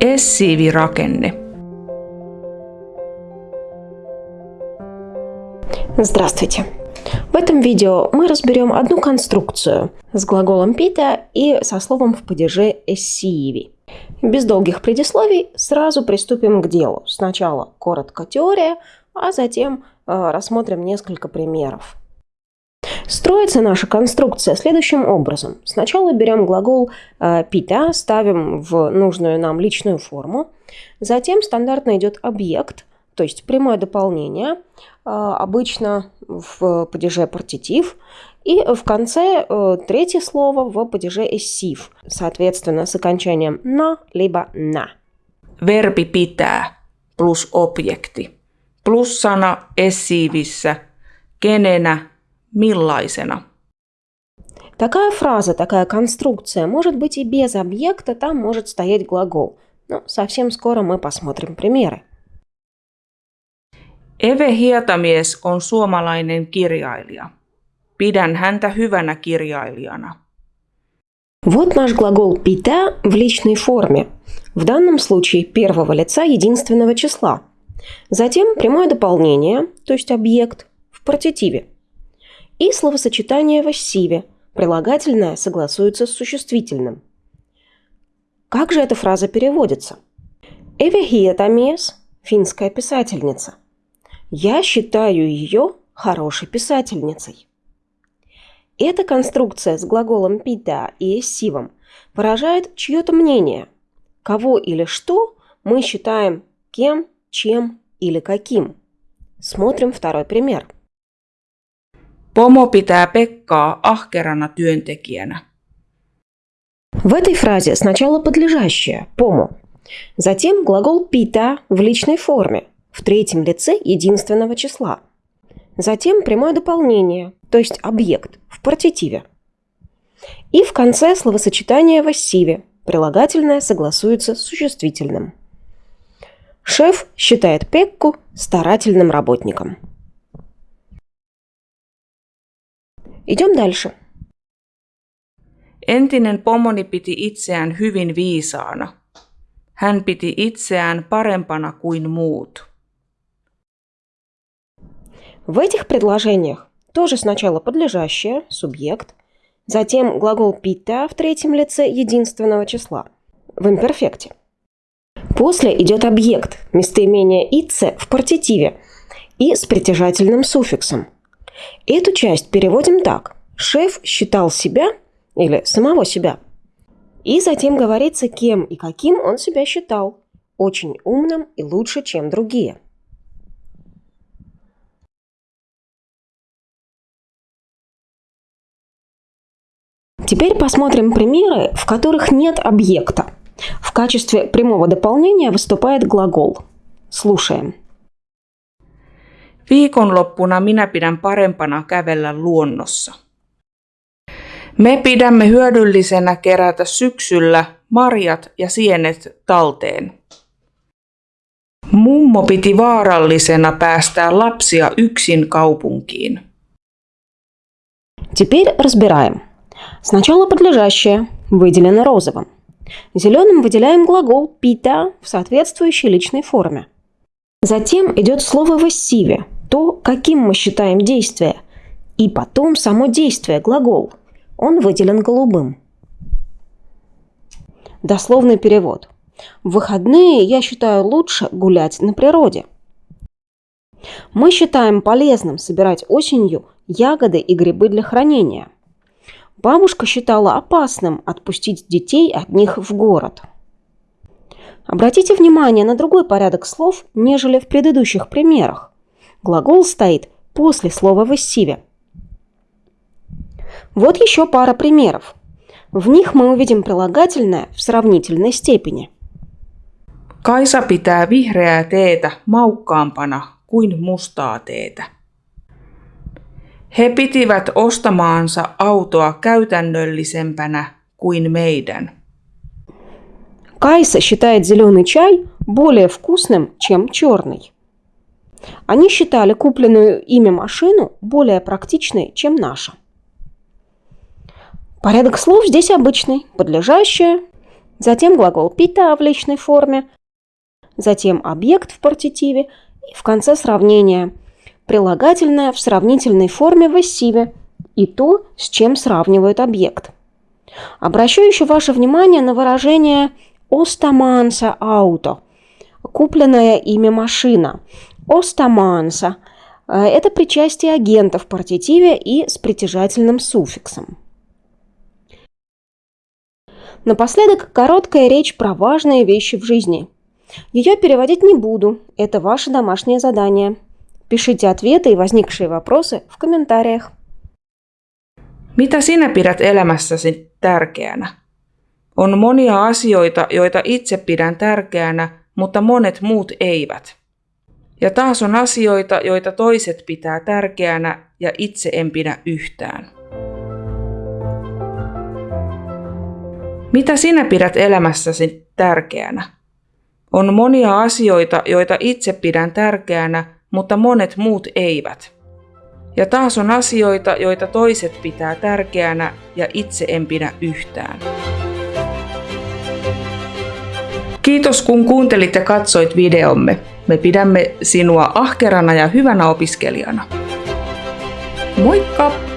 Essiivirakenne. Здравствуйте! В этом видео мы разберем одну конструкцию с глаголом пита и со словом в падеже эссиеви. Без долгих предисловий сразу приступим к делу. Сначала коротко теория, а затем э, рассмотрим несколько примеров. Строится наша конструкция следующим образом. Сначала берем глагол э, пита, ставим в нужную нам личную форму. Затем стандартно идет объект, то есть прямое дополнение, э, обычно в падеже партитив. И в конце э, третье слово в падеже эссив, соответственно, с окончанием на либо на. Verbi pitää plus objekti. Plus sana essiivissä, kenenä, millaisena. Такая фраза, такая конструкция может быть и без объекта, там может стоять глагол. Но совсем скоро мы посмотрим примеры. Eve Hietamies on suomalainen kirjailija. Pidän häntä hyvänä kirjailijana. Вот наш глагол «пита» в личной форме. В данном случае первого лица единственного числа. Затем прямое дополнение, то есть объект, в партитиве. И словосочетание в ассиве. Прилагательное согласуется с существительным. Как же эта фраза переводится? Эвехиетамес – финская писательница. Я считаю ее хорошей писательницей. Эта конструкция с глаголом «пита» и «эссивом» выражает чье-то мнение. Кого или что мы считаем кем, чем или каким. Смотрим второй пример. Pomo pitää Pekkaa ahkerana työntekijänä. В этой фразе сначала подлежащее «помо», затем глагол «пита» в личной форме, в третьем лице единственного числа. Затем прямое дополнение, то есть объект, в партитиве. И в конце словосочетание в ассиве, прилагательное согласуется с существительным. Шеф считает Пекку старательным работником. Идем дальше. Entinen pomoni piti itseään hyvin viisaana. Hän piti itseään parempana kuin muut. В этих предложениях тоже сначала подлежащее, субъект, затем глагол «пита» в третьем лице единственного числа, в имперфекте. После идет объект, местоимение «ице» в партитиве и с притяжательным суффиксом. Эту часть переводим так. Шеф считал себя или самого себя. И затем говорится, кем и каким он себя считал. Очень умным и лучше, чем другие. Теперь посмотрим примеры, в которых нет объекта. В качестве прямого дополнения выступает глагол. Слушаем. Viikonloppuna minä pidän parempana kävellä luonnossa. Me pidämme hyödyllisenä kerätä syksyllä marjat ja sienet talteen. Mummo piti vaarallisena päästää lapsia yksin kaupunkiin. Теперь разбираем. Сначала подлежащее выделено розовым. Зеленым выделяем глагол «пита» в соответствующей личной форме. Затем идет слово в эссиве, то, каким мы считаем действие, и потом само действие, глагол. Он выделен голубым. Дословный перевод. В выходные я считаю лучше гулять на природе. Мы считаем полезным собирать осенью ягоды и грибы для хранения. Бабушка считала опасным отпустить детей от них в город. Обратите внимание на другой порядок слов, нежели в предыдущих примерах. Глагол стоит после слова в эссиве. Вот еще пара примеров. В них мы увидим прилагательное в сравнительной степени. Kaisa pitää vihreää teetä maukkaampana kuin mustaa teetä. He pitivät ostamaansa autoa käytännöllisempänä kuin meidän. Кайса считает зеленый чай более вкусным, чем черный. Они считали купленную ими машину более практичной, чем наша. Порядок слов здесь обычный. Подлежащее, затем глагол «пита» в личной форме, затем объект в партитиве и в конце сравнения прилагательное в сравнительной форме в эссиве и то, с чем сравнивают объект. Обращу еще ваше внимание на выражение «остаманса ауто» – купленное имя машина. «Остаманса» – это причастие агента в партитиве и с притяжательным суффиксом. Напоследок короткая речь про важные вещи в жизни. Ее переводить не буду, это ваше домашнее задание. Пишите ответы и возникшие вопросы в комментариях. Mitä sinä pidät elämässäsi tärkeänä? On monia asioita, joita itse pidän tärkeänä, mutta monet muut eivät. Ja taas on asioita, joita toiset pitää tärkeänä ja itse en pidä yhtään. Mitä sinä pidät elämässäsi tärkeänä? On monia asioita, joita itse pidän tärkeänä, mutta monet muut eivät. Ja taas on asioita, joita toiset pitää tärkeänä ja itse en pidä yhtään. Kiitos kun kuuntelit ja katsoit videomme. Me pidämme sinua ahkerana ja hyvänä opiskelijana. Moikka!